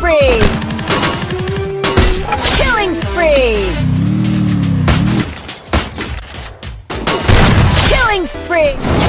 spree! Killing spree! Killing spree!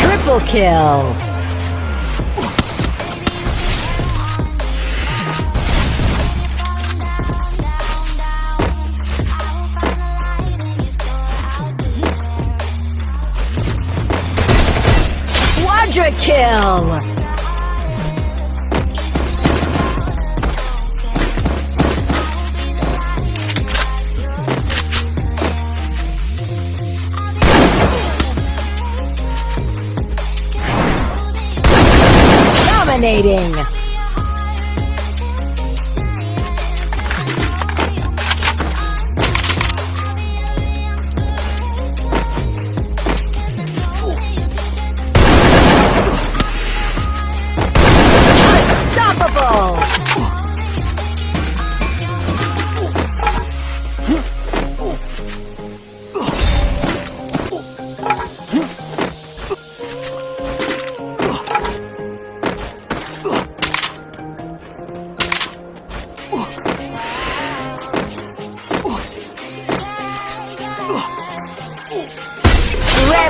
Triple kill! Quadra kill! Dominating!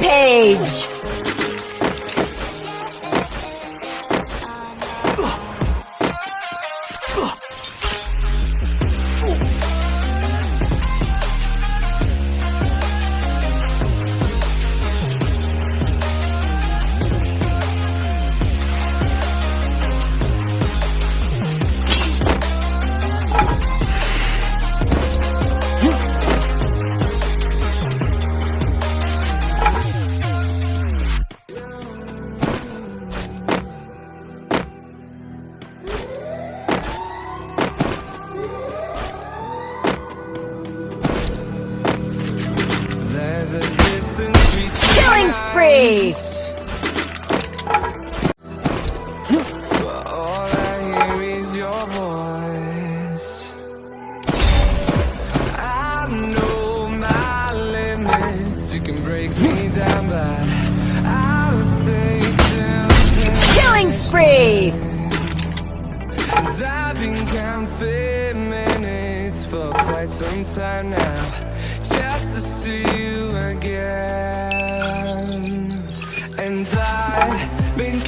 Rampage! Killing spree! I've been counting minutes for quite some time now just to see you again And I've been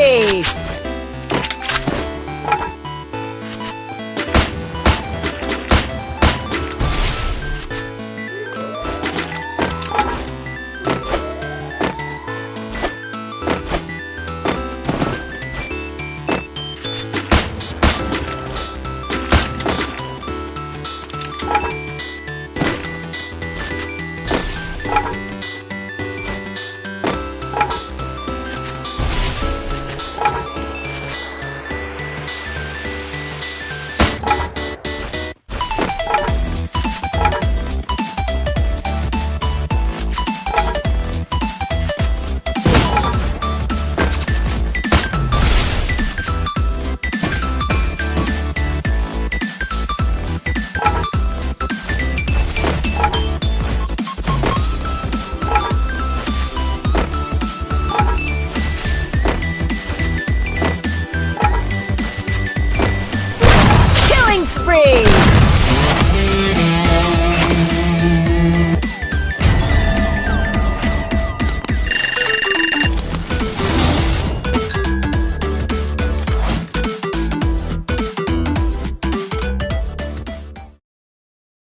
Hey!